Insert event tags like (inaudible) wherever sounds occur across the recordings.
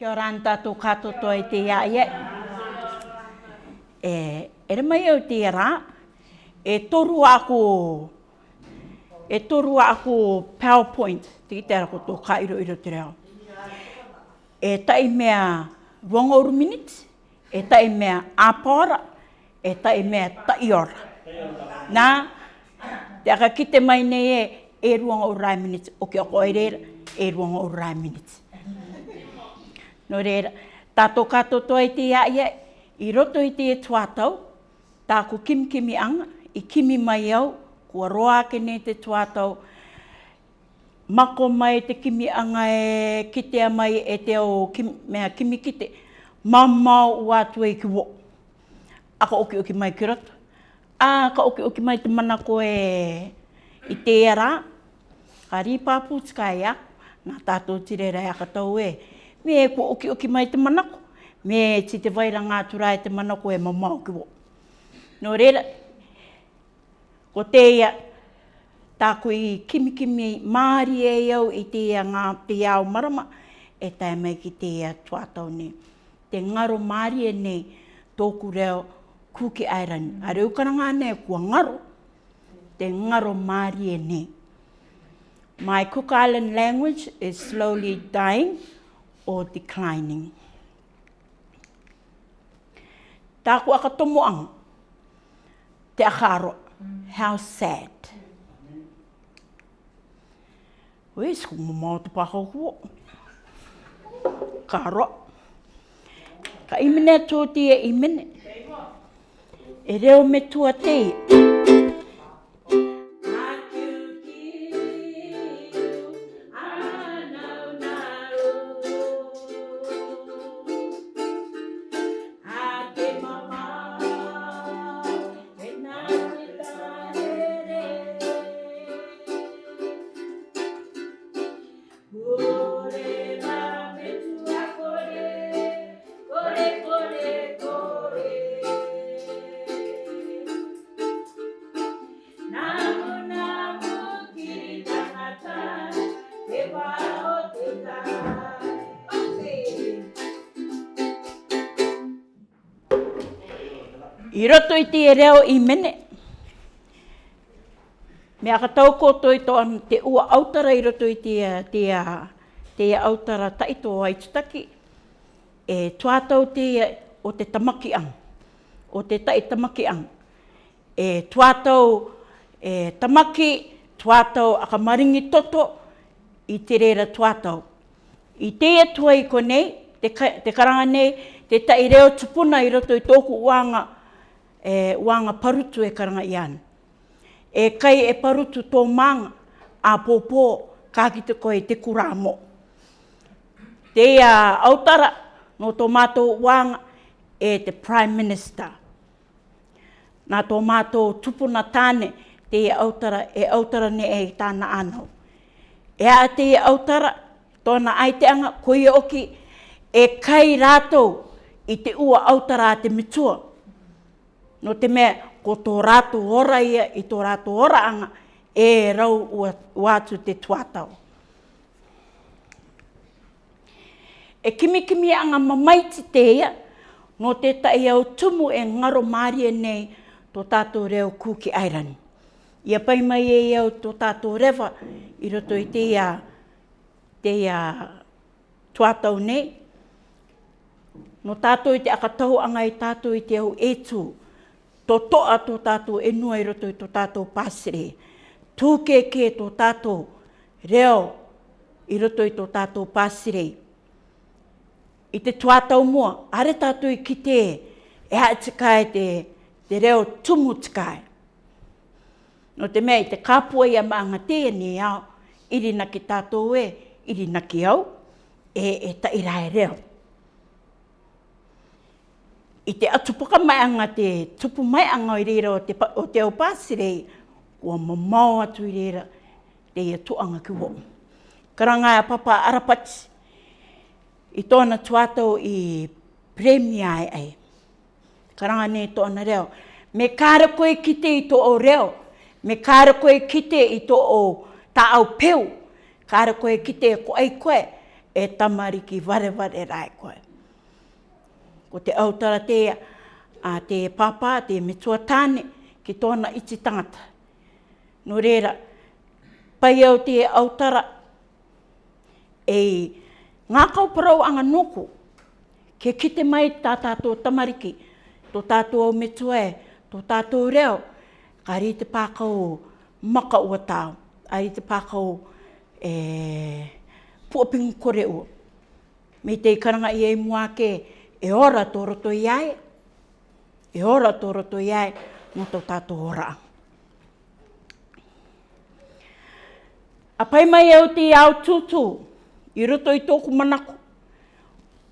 Kia ora an tātou katoa i te iaie. E, ere mai au te ra, e toru ako, e toru ako PowerPoint, te ki tērako tō ka iro iro te reo. E tai mea wong oru e tai mea apora, e tai mea tai Nā, te aka kite mai nei e, e ruanga o rai minutes, o kia koe reira, e ruanga o rai minutes. No re, tato kato toa i te iaia, i roto i te e tuatau, tā ko kim kimi anga, i kimi mai au, kua roa ake nei te tuatau, mako mai te kimi anga e kitea mai e te o kim, mea kimi kite, mamau o atu e ki wo. A ka oki oki mai ki roto. A ka oki oki mai te mana ko e i te e rā, ka ri pāpū tika e ako, nā tātou tire a ka e me e kua oki oki mai te manako. Me e ti te waira ngā tu e te manako e mamā oki wō. Nō reira, ko te ia, tā koe kimikimi māri e iau i te ia ngā te iau marama, e tai mai ki te ia tuatau nei. Te ngaro māri e nei, tōku reo kūki airani. A reukana ngā nei kua ngaro, te ngaro māri e nei. My Cook Island language is slowly dying or declining. Tāku aka tomo ang te akaro. How sad. Ue, sku mo mao te pako kuo. Karo. Ka imene tō tia e imene. E reo me tua i te reo i mene. Me ka tau kotoi to an te ua autara i roto i te, te, te autara taito ai tutaki. E tuatau te o te tamaki ang. O te tai tamaki ang. E tuatau e tamaki, tuatau a ka maringi toto i te reira tuatau. I te e tuai ko konei, te, te karanga nei, te tai reo tupuna i roto i tōku uanga e wanga parutu e karanga i ana. E kai e parutu tō manga a pōpō kā ki te koe te kurāmo. Te ia autara no tō mātou wanga e te Prime Minister. Nā tō mātou tupuna tāne te ia autara e autara ne e tāna anau. E a te ia autara tōna aiteanga koe oki e kai rātou i te ua autara a te mitua no te mea, ko tō rātu ora ia i tō rātu ora anga, e rau ua, te tuatau. E kimi kimi anga mamaiti te ia, no te tai au tumu e ngaro maria nei tō tātou reo kūki airani. Ia pai mai e iau tō tātou rewa i roto i te ia, te ia tuatau nei, no tātou i te akatau anga i tātou i te au e to to a to tato e nua i roto i to tato pasire. Tūke ke to tato reo i roto i to tato pasire. I te tuatau mua, are tato i kite e hae tikai te, te reo tumu tikai. No te mea i te kapua i a maanga tēne au, iri na ki tato e, iri na au, e e ta irai reo i te atupuka mai anga te tupu mai anga i reira o te, o te au pāsirei, ua mamau atu i reira, te ia tuanga ki wau. Karangai a papa Arapati, i tōna tuatau i premia ai ai. Karangai nei tōna reo. Me kāra koe kite i tō o reo. Me kāra koe kite i tō o tā au peu. Kāra koe kite e ai koe e tamariki vare vare rai koe ko te autara te a te papa te me tua tane ki tōna iti tangata. No reira, pai au te autara e ngā kauparau anga nuku ke kite mai tā tātou tamariki, tō tātou au me tua e, tō tātou reo, ka rei te pākau maka ua tāu, a rei te pākau e, puapingu kore ua. Me te ikaranga i e mua e ora tō roto i ae, e ora tō roto i ae, mō tō tātō ora. A pai mai au te au tūtū, i roto i tōku manako,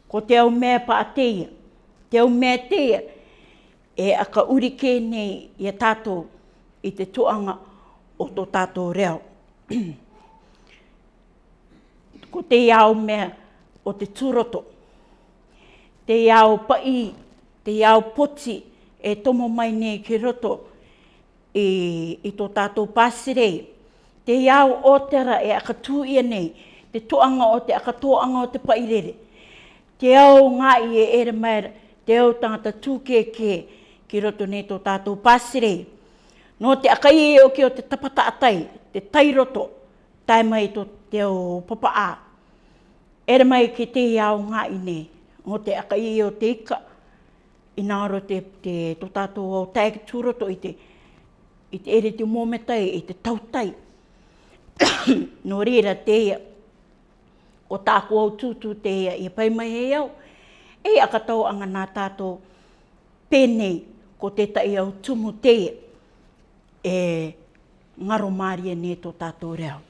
ko te au mea pa a teia, te au mea teia, e a ka uri kē nei i a tātō i te tuanga o tō tātō reo. (clears throat) ko te iau mea o te tūroto te iao pai, te iao poti, e tomo mai nei ki roto i, e, i e tō tātou pāsire. Te iao ōtera e akatū ia nei, te toanga o te akatoanga o te pairere. Te iao ngā i e ere mai, te iao tangata tūkeke ki roto nei tō tātou pāsire. Nō te akai e oki o te tapata atai, te tai roto, tai mai tō te o papa a. Ere mai ki te iao ngā i nei mo te aka i o te ika, i nāro te, te tō tātō o tag tūroto i te, i te ere te mōmetai, i te tautai. (coughs) no reira te ia, ko tāko au tūtū te ia, i pai mai hei au, e aka tau anga nā tātō pēnei, ko te tai au tumu te ia, e ngaro mārie nē tō tātō reau.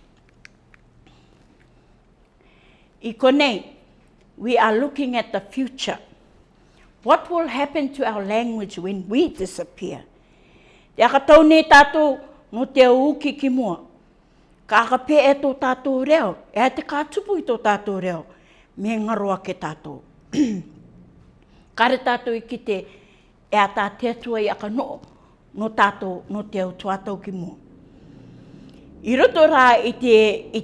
I konei, we are looking at the future. What will happen to our language when we disappear? Te aka tau nei tātou no te uki ki mua. Ka aka pē e tō tātou reo, e te ka tupu i tō tātou reo, me ngaroa ke tātou. (clears throat) Kare tātou i ki e te e a tā te tua i aka no, no tātou no te au tuatau ki mua. I roto rā i, te, i,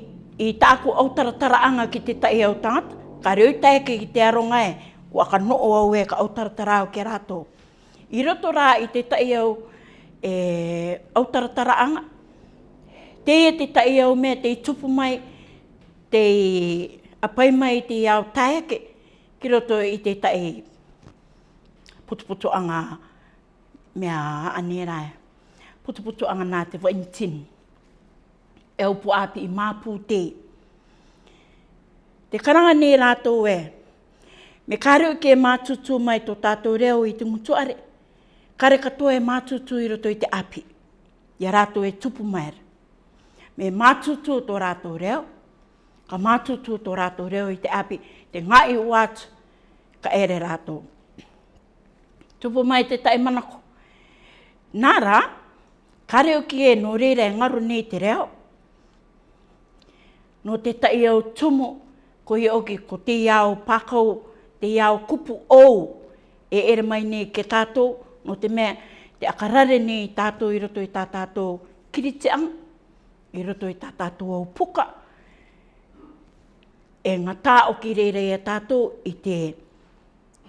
i tāku au taratara anga ki te tai au tātou, ka reo ke ki te aronga e, kua ka noo au e ka autaratara au ke rato. I roto rā i te tai au e, autaratara anga, te e te tai au mea te tupu mai, te apai mai te au tae ke, ki roto i te tai putu anga mea anerae, putu anga nā te vaintini. E upu api i mā te. Mā Te karanga nē rātou e. Me kare uke e mātutu mai tō tātou reo i te mutuare. Kare katoa e mātutu i roto i te api. Ia rātou e tupu mai re. Me mātutu tō rātou reo. Ka mātutu tō rātou reo i te api. Te ngai o atu ka ere rātou. Tupu mai te tai manako. Nā rā, kare uke e no reira e ngaru nei te reo. No te tai au tumu ko he oke ko te iao pakau, te iao kupu ou, e ere mai nei ke tātou, no te mea, te akarare nei tātou i roto i tā tātou kiriteang, i roto i tā tātou au puka. E ngā tā o ki reira i a tātou i te,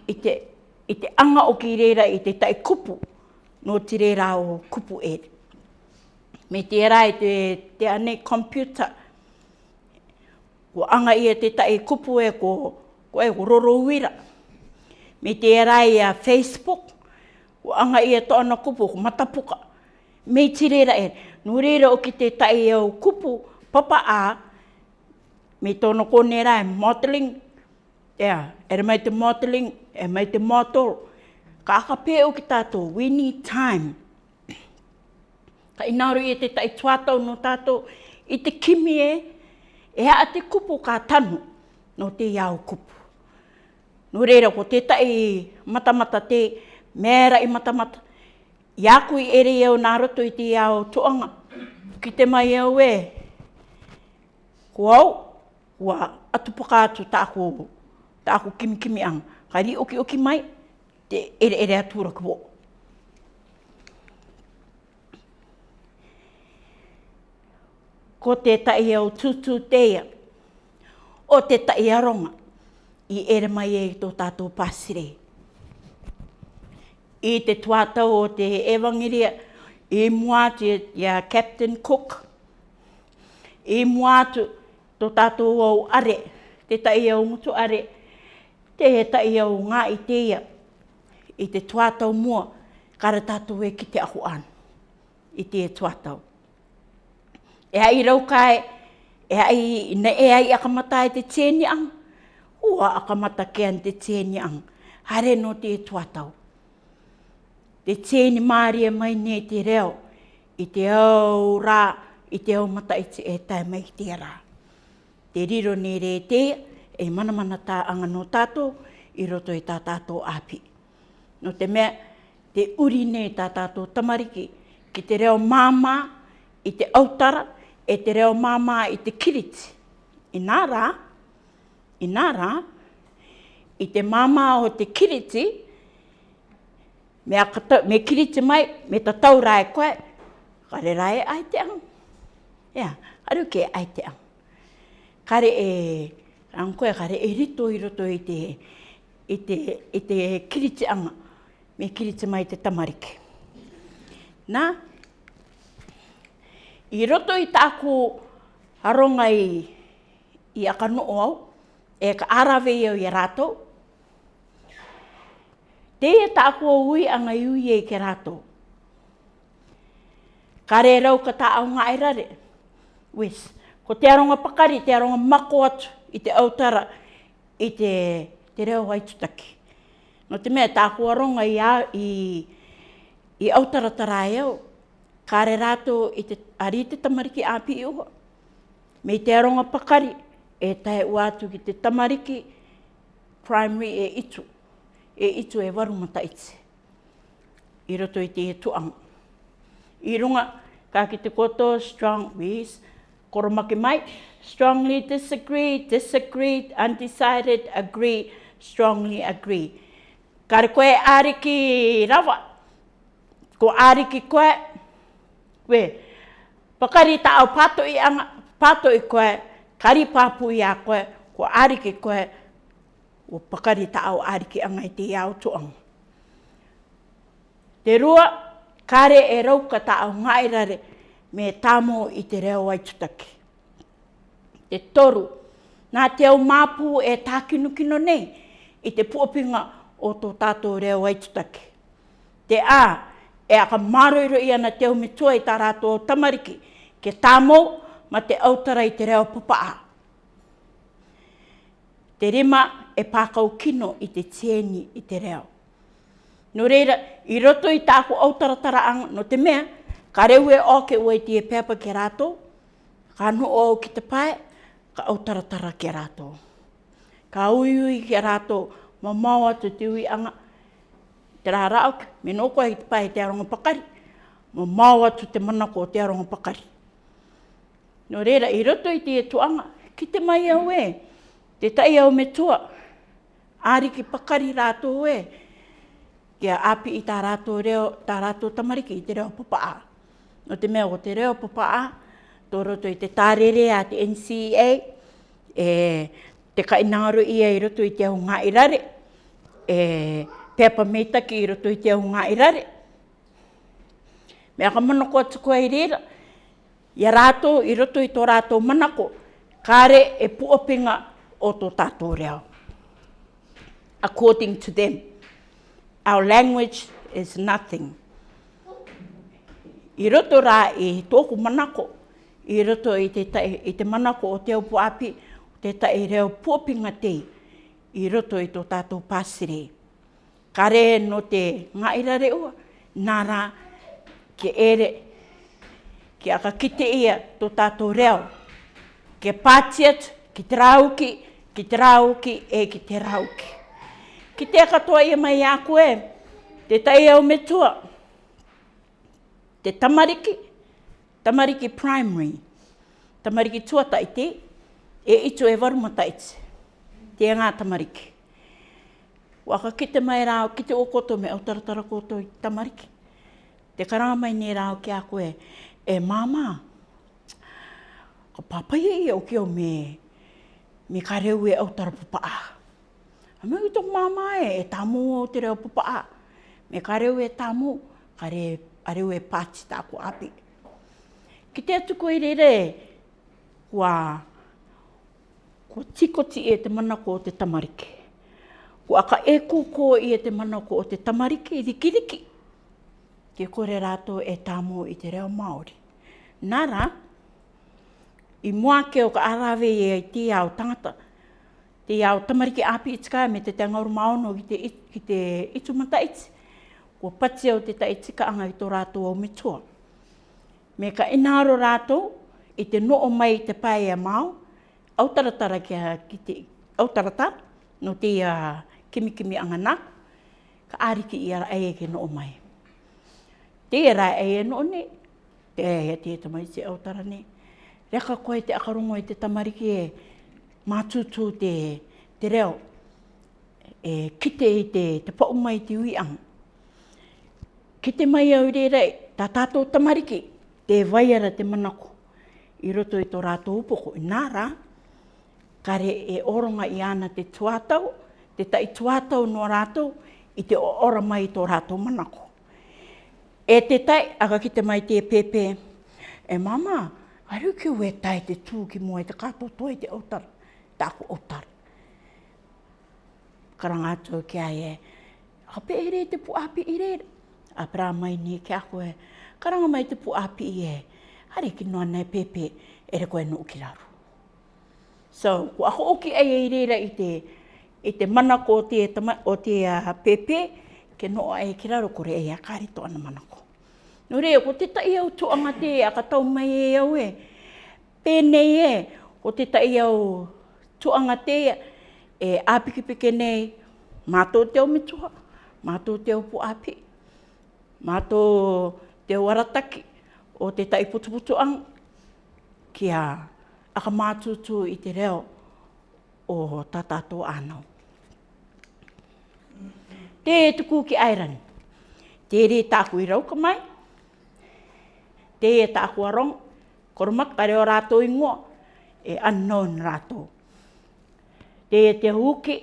i te, i te anga o ki reira i te tai kupu, no te reira o kupu e. Me te rai e te, te ane computer, ko anga ia e te tae kupu e ko, ko e roro uira. Me te erai a Facebook, ko anga ia e to ana kupu ko matapuka. Me te reira e, nu reira o ki te tae e kupu papa a, me tono kone rae, modeling, yeah, era mai te modeling, era mai te model, ka akape o ki tato, we need time. Ka inaro i e te tae tuatau no tato, i te kimi e, e a te kupu ka tanu no te iau kupu. No reira, ko te tai matamata te mera i matamata. Iaku i ere iau nā roto i te iau tuanga. Ki te mai iau e. Ko au, ua atu paka atu tāko, tāko kimi kimi ang. Kari oki oki mai, te ere ere atu rakuo. ko te tai au tutu tea, o te tai aronga, i ere mai e tō tātou pasire. I te tuatau o te evangiria, i muatu ia Captain Cook, i muatu tō tātou au are, te tai au mutu are, te he tai au ngā i teia, i te tuatau mua, kara tātou e ki te ahu i te tuatau e ai rau e ai, na e ai akamata e te tēni ang, ua akamata ke an te tēni ang, hare no te e tuatau. Te tēni māri e mai ne te reo, i te au rā, i te au mata i te e tai mai i te rā. Te riro ne re te, e mana mana tā anga no tātou, i roto i e tā tātou āpi. No te mea, te uri ne tā tātou tamariki, ki te reo māma, i te autara, e te reo māmā i te kiriti. I nā rā, i nā rā, i te māmā o te kiriti, me, akata, me kiriti mai, me ta tau rā e koe, kare rā e ai te ang. Ia, yeah, aru ke ai te ang. Kare e, ang koe, kare e rito i roto i te, i te, i te kiriti anga, me kiriti mai te tamariki. Nā, I roto i tāku aronga i, i akano o au, e ka arawe i au i rātou. Te e tāku o i a ngai ui i e ke rātou. Ka re rau ka tā au ngai rare. Wes, ko te aronga pakari, te aronga mako atu i te autara, i te, te reo hai tutaki. No te mea tāku aronga i, a, i, i autara tarai au kare rato i te ari te tamariki api i oho. Me te aronga pakari e tae ua atu ki te tamariki primary e itu. E itu e warumata itse. I roto i te e tuang. I runga ka ki te koto strong ways. Koromake mai, strongly disagree, disagree, undecided, agree, strongly agree. Kare koe ariki rawa. Ko ariki koe, we pakari ta au pato i ang pato i koe kari papu i a koe ko ari ki koe o pakari ta au ari ki anga i te iau tu ang te rua kare e rau ka ta au rare me tamo i te reo ai tutaki te toru na te au mapu e tākinukino nei i te puapinga o tō tātou reo ai tutaki te a e aka maroiro i ana te humitua i tā rātou o tamariki, ke tāmo ma te autara i te reo papaa. Te rima e pākau kino i te tēni i te reo. No reira, i roto i tāku autara taraanga no te mea, ka reu e oke ua i tie pepa ke rātou, ka anu o ki te pae, ka autara tara ke rātou. Ka ui ke rātou, ma mau te uianga, anga, te raha rao ki, me no koe i te pahe te aronga pakari, mo mau atu te mana ko te aronga pakari. No reira, i roto i te e tuanga, ki te mai au e, te tai au me tua, ari ki pakari rato e, kia api i tā rato reo, tā rato tamariki i te reo papa a. No te mea o te reo papa a, tō roto i te tārere a te NCA, e, te kainaro ia i roto i te au ngā irare, e, pepa meita ki iro tui te hunga i rare. Mea ka mana kua tuku ai rira, i rato i roto i tō rato manako, kāre e puopinga o tō tātō reo. According to them, our language is nothing. I roto rā i tōku manako, i roto i te, tae, i te manako o te opu api, te tai reo puopinga te, i roto i tō tātō pāsirei kare no te ngaira re ua, nara ke ere, ke aka kite ia to tato reo, ke patiat, ki te rauki, ki te rauki, e ki te rauki. Ki te katoa ia mai a koe, te tai au me tua, te tamariki, tamariki primary, tamariki tuatai te, e itu e varumatai te, te ngā tamariki waka ki te mai rao, ki te o koto me o taratara koto i tamariki. Te karama mai nei rao ki a koe, e māma, ka papaya e i au ki o me, me ka reu e au tarapupa a. A me uto māma e, e tamu o te reu pupa a. Me ka reu e tamu, ka re, a reu e pāti tāku api. Ki te atu koe re re, kua, kua tikoti e te manako ko te tamariki ko aka e ko i e te mana o te tamariki i dikiriki. Ke kore rato e tamo i te reo Māori. Nara, i mua ke o ka arawe e i te au tangata, te au tamariki api i tika me te te ngauru maono ki te, ki te itumata iti. Ko pati au te ta i tika anga i tō rato au metua. Me ka inaro rato i te no o mai te pae e mau, au taratara ki, ki te, au taratara, no te uh, kimikimi angana, ka ariki i ara aie ke no mai. Te e rai aie no ne, te aie te e tamai se au tarane. Reka koe te akarongo e te tamariki e mātutu te, te reo, e kite i te, te paumai te uiang. Kite mai au re rei, ta tātou tamariki, te waiara te manako. I roto i tō rātou upoko, i nā kare e oronga i ana te tuatau, te tai tuatau no rātou i te ora mai i tō rātou manako. E te tai, aga ki te mai te pepe, e mama, aru ki ue tai te tū ki mua i te kātou tō i te autara, tāku Karanga Karangātou ki ai e, hape i re te puāpi i re, a pra mai ni ki ako e, karanga mai te puāpi i e, hare ki noa nei pepe, ere koe nuu ki raru. So, ko aho oki ai e i reira i te, e te manako o te, tama, o te uh, pepe, ke noa e ki raro kore e a kāri tō ana manako. No reo, ko te tai au tō te a katau mai e au e, pēnei e, ko te tai au tō anga te e āpikipike nei, mātō te au mituha, mātō te au pu api, mātō te au arataki, o te tai putuputu ang, kia aka mātutu i te reo o tātātō ānau te tuku ki airani. Te re tāku i rauka mai, te e tāku a rong, koromak pare o rātou i ngō, e unknown rātou. Te e te huki,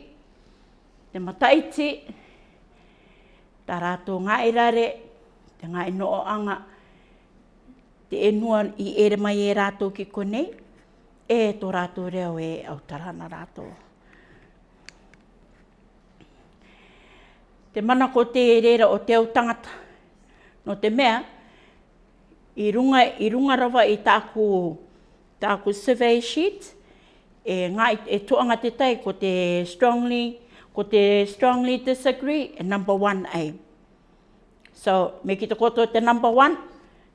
te mataiti, ta rātou ngā i e rare, te ngā i e noo anga, te e nua i ere mai e rātou ki konei, e tō rātou reo e autarana rātou. te mana ko te reira o te tangata. No te mea, i runga, i runga rawa i tāku, tāku survey sheet, e, ngā, e toanga te tai ko te strongly, ko te strongly disagree, e number one ai. So, me ki te koto te number one,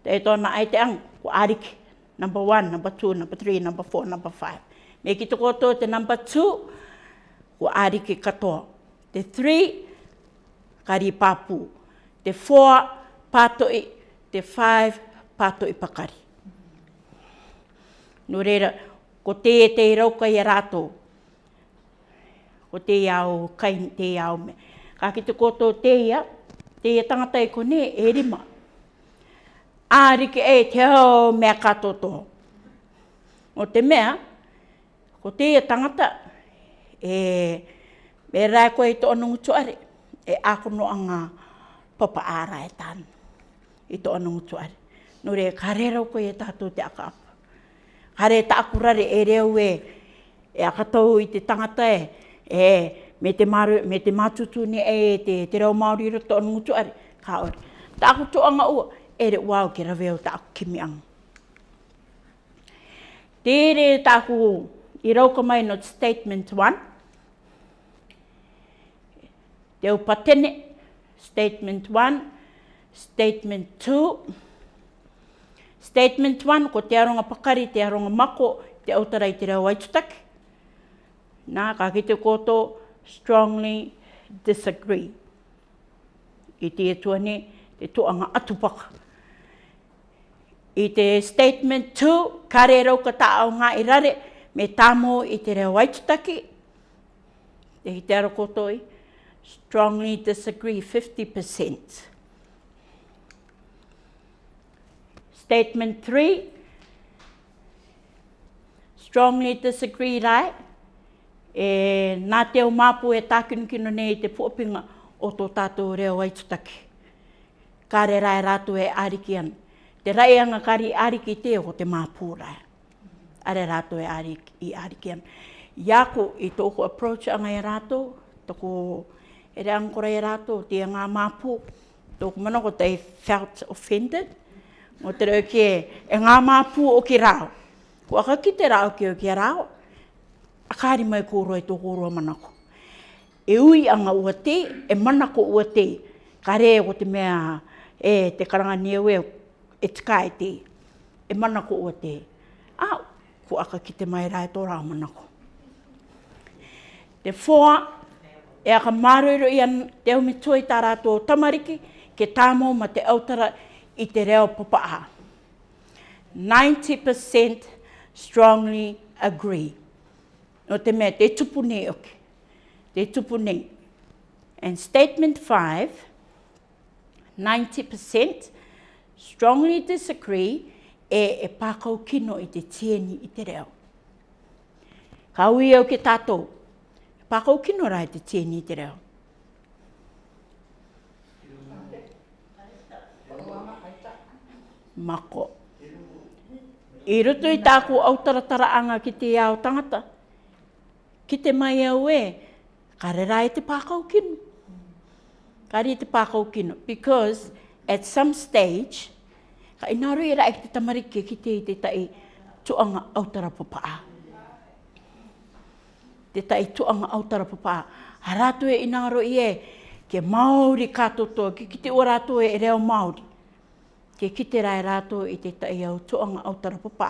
te e tōna ai te ang, ko ariki. Number one, number two, number three, number four, number five. Me ki te koto te number two, ko ariki katoa. The three, kari papu. Te four pato i, e, te five pato i e pakari. No reira, ko te te rauka i rato. Ko te iau, kai te iau me. Ka ki ko koto te ia, te tangata i e kone e rima. Āriki e te me kato to O te mea, ko te tangata, e, e rai koe i tō nungu tuare e ako no anga papa ara e tan. Ito ano ngutu ari. Nore kare rau ko e tatou te aka apa. Kare ta akurare e reu e, e akatau i te tangata e, e me te, maru, me te matutu ni e e te, te rau Māori roto ano ngutu ari. Ka ori. Ta aku tu anga ua, e re wau ki raveo ta aku kimi anga. Tere ta i rau mai no statement 1, Te au patene, statement 1, statement 2. Statement 1, ko te aronga pakari, te aronga mako, te autarai te reo aitutaki. Nā, ka kite koto, strongly disagree. I te etuane, te tuanga atupaka. I te statement 2, kare rau ka tāo ngā i me tāmo i te reo aitutaki. Te hitera koto i, te strongly disagree 50%. Statement three, strongly disagree right? E, nā te o māpu e tākinukino nei te pōpinga o tō tātou reo ai tutaki. Kāre rai e rātou e ariki an. Te rai anga kari ariki te o te māpū rai. Are rātou e ariki, i ariki an. Iako i tōku approach anga e rātou, tōku e re angkora e rato o te ngā māpū. Tō kumana ko tei felt offended. Mō te reo ki e, ngā māpū o ki rāo. Ko aka ki te rāo ki o ki rāo, a kāri mai kōro e tō kōro manako. E ui anga ua te, e manako ua te. Ka re o te mea e te karanga niewe e tika e te. E manako ua te. A, ko aka ki te mai rāi tō rāo manako. Te foa e aka māruiro i an te aumi tui tā rātou tamariki ke tāmo ma te autara i te reo papaha. 90% strongly agree. No te mea, te tupu nei oke. Te tupu nei. And statement 5, 90% strongly disagree e e pākau kino i te tieni i te reo. Ka hui au ke tātou pakau kino rai te tēnei te reo. Mako. E roto i tāku au taratara ki te iau tangata. Ki te mai au e, kare rai e te pakau kino. Kare e te pakau kino. Because at some stage, ka inaro i e rai te tamariki ki te i te tai tuanga au tarapapaa. Mm te tai tuanga au tara papa. Ha rātue i nāro i e, ke Māori kātoto, ke kite o rātue e reo Māori. Ke kite rai rātou i te tai au tuanga au tara papa.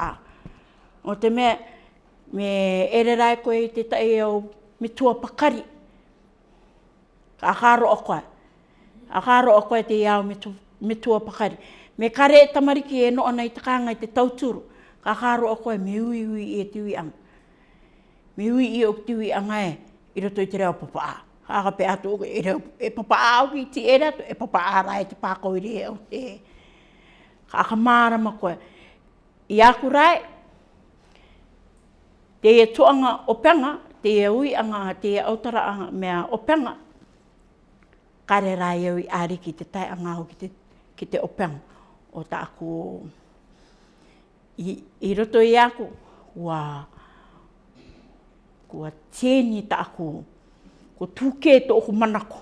O te mea, me ere rai koe i te tai au me tua pakari. Ka akaro o koe. Akaro o koe te iau me, tu, me tua pakari. Me kare e tamariki e noona i takanga i te tauturu. Ka akaro o koe me ui ui e te ui anga wi wi i o tiwi angai e, i roto i te reo papa a. Haka pe atu oku e, e reo e papa a o ki ti e rato e papa a rai te pako i reo te. Haka maara ma koe. I aku rai, te e tuanga o penga, te e ui anga, te e autara anga mea o penga, kare rai au e i ari ki te tai anga o ki te, ki o penga. O ta aku, i, i roto i aku, wow kua tēni ta aku. Ko tūke e tōku manako.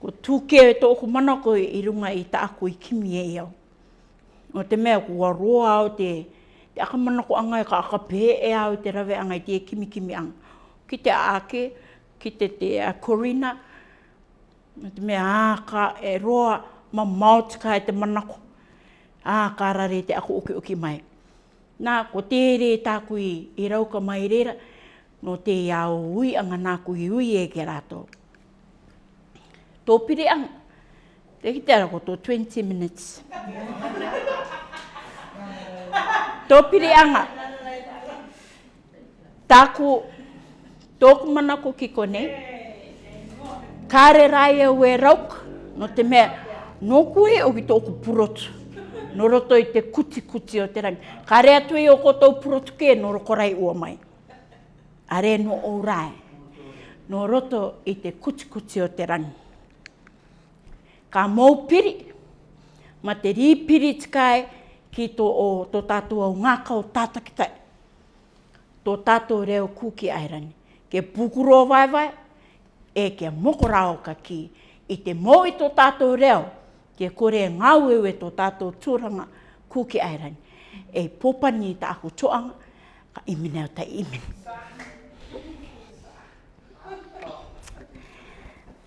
Ko tūke e tōku manako i runga i ta aku i kimi e iau. O te mea kua roa o te, te aka manako anga i e ka aka pē e au te rave anga i te kimi kimi ang. Ki te ake, ki te te a korina. O te mea aka e roa ma mauti ka e te manako. Aka rare te aku uki uki mai. Nā, ko tērē tāku i, i rauka mai reira no te iao ui anga nā kuhi ui e ke rato. Tō pire ang, te ki tēra koto 20 minutes. tō pire anga, tāku, tōku mana ko ki kone, kāre rai au e rauk, no te mea, no kuhi o ki tōku purotu. No roto te kuti kuti o te rangi. Kāre atu i e o koutou purotu ke, no roko ua mai are no orae, no roto i te kuti kuti o te rangi. Ka mou piri, ma te rī piri tikai ki tō o tō tātou au ngāka o Tō tātou reo kūki airani, ke pukuro vai vai, e ke mokorao ka ki, i te mou tō tātou reo, ke kore ngāwewe tō tātou tūranga kūki airani, e popani i tā aku toanga, ka imine o tai imine.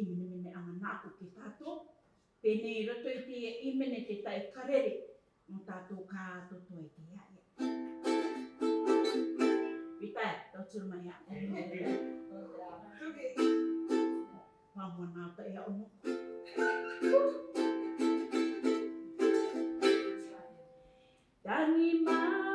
i mene mene anga nāko ke tātō. Pēnē i roto i tēia i mene te tai karere, mō tātō kā tōtō i e tēia ia. Vipai, tō tūru mai a. Pāmua nā ta ia ono. Dani mai.